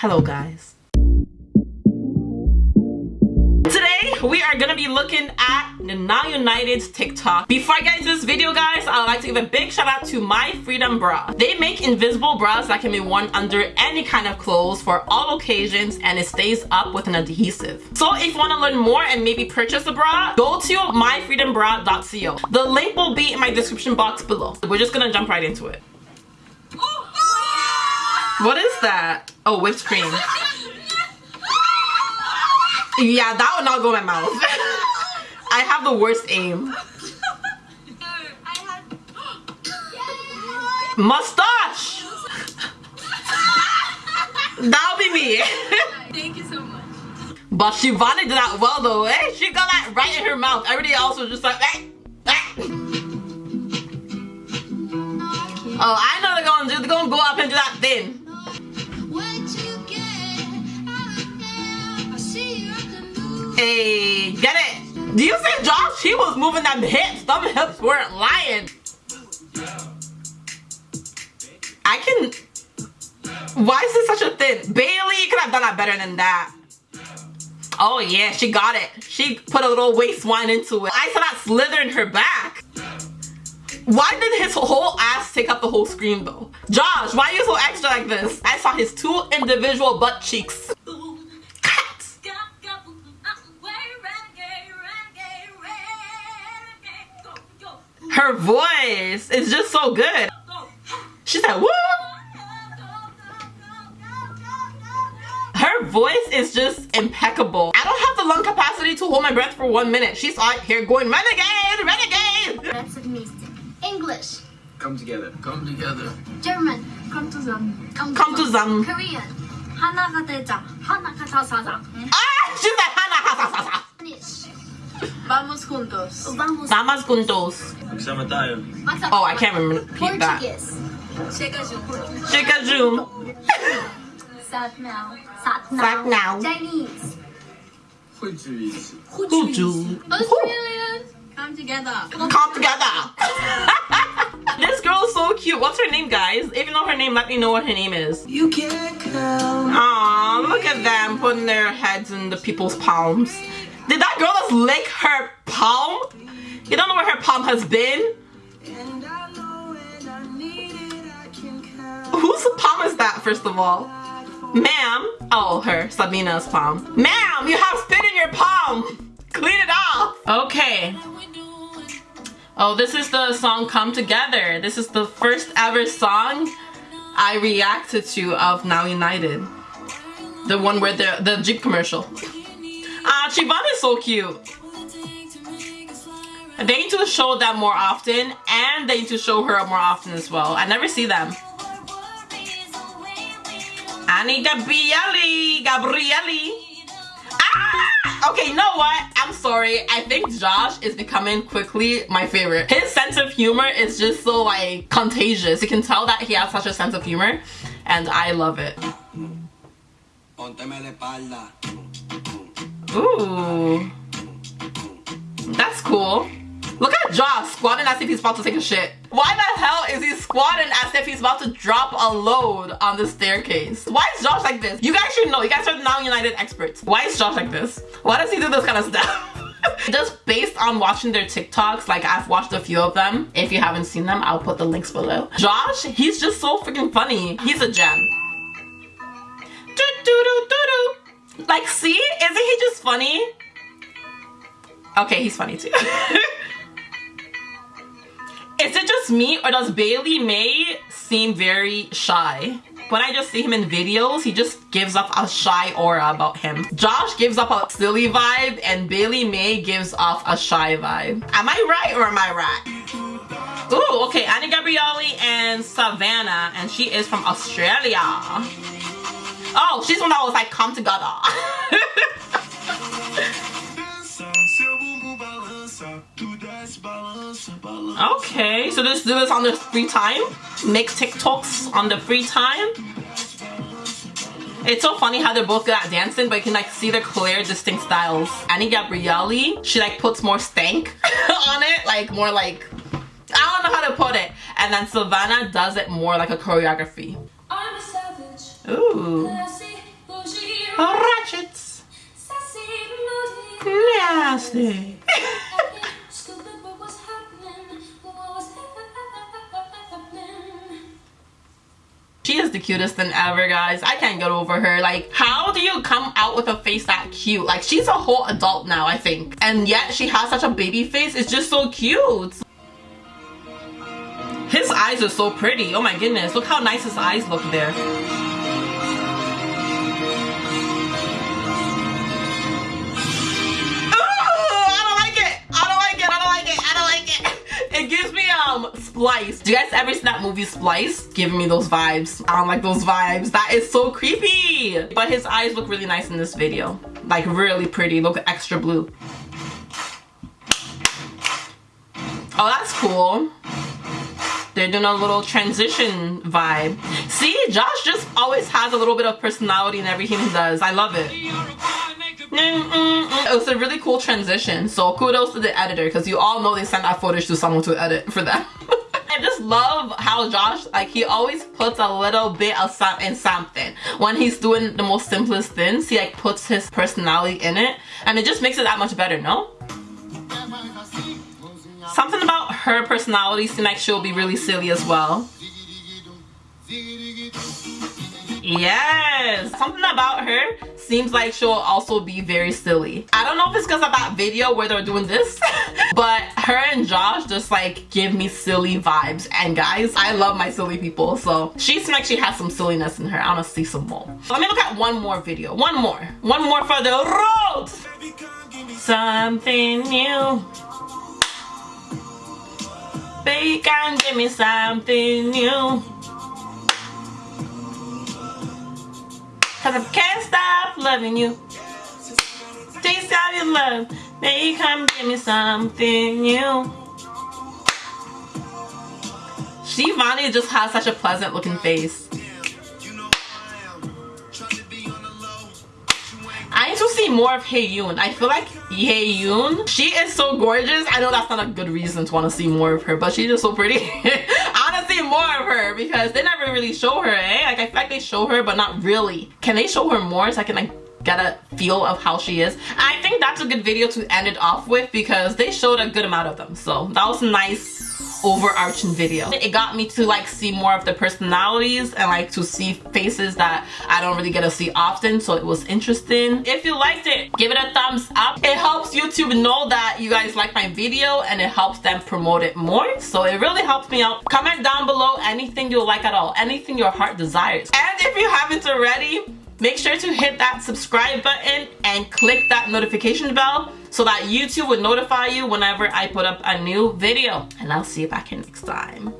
Hello guys. Today we are gonna be looking at the Now United's TikTok. Before I get into this video guys, I would like to give a big shout out to My Freedom Bra. They make invisible bras that can be worn under any kind of clothes for all occasions and it stays up with an adhesive. So if you want to learn more and maybe purchase a bra, go to myfreedombra.co. The link will be in my description box below. We're just gonna jump right into it. Oh, oh, what is that? Oh, whipped cream. Yeah, that would not go in my mouth. I have the worst aim. Mustache! That'll be me. Thank you so much. But Shivani did that well though, eh? She got that right in her mouth. Everybody else was just like, eh, eh. Oh, I know they're gonna do. They're gonna go up and do that thing. Hey, get it? Do you see Josh? He was moving them hips. Them hips weren't lying. I can. Why is this such a thin? Bailey could have done that better than that. Oh yeah, she got it. She put a little waist wine into it. I saw that slither in her back. Why did his whole ass take up the whole screen though? Josh, why are you so extra like this? I saw his two individual butt cheeks. Her voice is just so good. She said, woo! Her voice is just impeccable. I don't have the lung capacity to hold my breath for one minute. She's out here going, renegade, renegade! That's. English. Come together. Come together. German. Come zusammen. Come, come zusammen. Korean. Hanagataja. Hanakatasaza. Ah! She said Hanakatasaza. Spanish. Vamos juntos. Vamos. Vamos juntos. Oh, I can't remember repeat that. Portuguese. Chega junto. Chega junto. Sat now. Sat now. Sat now. Chinese. Hujuiz. Come together. Come, together. this girl is so cute. What's her name, guys? If you know her name, let me know what her name is. You can't come. Aw, look at them putting their heads in the people's palms. Did that girl just lick her palm? You don't know where her palm has been? And I know when I need it, I can count. Whose palm is that, first of all? Ma'am. Oh, her. Sabina's palm. Ma'am, you have spit in your palm. Clean it off. Okay. Oh, this is the song Come Together. This is the first ever song I reacted to of Now United. The one where the, the Jeep commercial. Ah, Chivon is so cute. They need to show them more often and they need to show her more often as well. I never see them. Any Gabrielly, Gabrielly. Ah! Okay, you know what? I'm sorry. I think Josh is becoming quickly my favorite. His sense of humor is just so like contagious. You can tell that he has such a sense of humor and I love it. Ooh. That's cool. Look at Josh squatting as if he's about to take a shit. Why the hell is he squatting as if he's about to drop a load on the staircase? Why is Josh like this? You guys should know. You guys are now United experts. Why is Josh like this? Why does he do this kind of stuff? Just based on watching their TikToks, like I've watched a few of them. If you haven't seen them, I'll put the links below. Josh, he's just so freaking funny. He's a gem. Do, do, do, do, do. Like, see? Isn't he just funny? Okay, he's funny too. Is it just me or does Bailey May seem very shy? When I just see him in videos, he just gives off a shy aura about him. Josh gives off a silly vibe and Bailey May gives off a shy vibe. Am I right or am I right? Ooh, okay, Any Gabrielly and Savannah and she is from Australia. Oh, she's one that was like, come together. Okay, so just do this on the free time. Make TikToks on the free time. It's so funny how they're both good at dancing, but you can like see their clear, distinct styles. Any Gabrielly, she like puts more stank on it, like more like, I don't know how to put it. And then Savannah does it more like a choreography. Ooh. Oh, ratchets. Nasty! she is the cutest than ever guys. I can't get over her. Like how do you come out with a face that cute? Like she's a whole adult now i think. And yet she has such a baby face. It's just so cute. His eyes are so pretty. Oh my goodness. Look how nice his eyes look there. Splice. Do you guys ever see that movie Splice? Giving me those vibes. I don't like those vibes. That is so creepy. But his eyes look really nice in this video. Like really pretty. Look extra blue. Oh, that's cool. They're doing a little transition vibe. See, Josh just always has a little bit of personality in everything he does. I love it. It was a really cool transition. So kudos to the editor because you all know they sent that footage to someone to edit for them. I just love how Josh, like he always puts a little bit of some in something. When he's doing the most simplest things, he like puts his personality in it and it just makes it that much better, no? Something about her personality seems like she'll be really silly as well. Yes! Something about her seems like she'll also be very silly. I don't know if it's because of that video where they're doing this, but her and Josh just like give me silly vibes. And guys, I love my silly people, so she seems like she has some silliness in her. I want to see some more. Let me look at one more video. One more. One more for the road! Something new. Baby, can give me something new. Cause I can't stop loving you. Taste of your love. Baby, come give me something new. Shivani just has such a pleasant looking face. I need to see more of Heyoon. I feel like Heyoon, she is so gorgeous. I know that's not a good reason to want to see more of her, but she's just so pretty. I want to see more of her because they never really show her, eh? Like, I feel like they show her, but not really. Can they show her more so I can, like, get a feel of how she is? I think that's a good video to end it off with because they showed a good amount of them. So, that was nice overarching video. It got me to like see more of the personalities and like to see faces that I don't really get to see often so it was interesting. If you liked it, give it a thumbs up. It helps YouTube know that you guys like my video and it helps them promote it more so it really helps me out. Comment down below anything you like at all, anything your heart desires. And if you haven't already, make sure to hit that subscribe button and click that notification bell so that YouTube would notify you whenever I put up a new video. And I'll see you back here next time.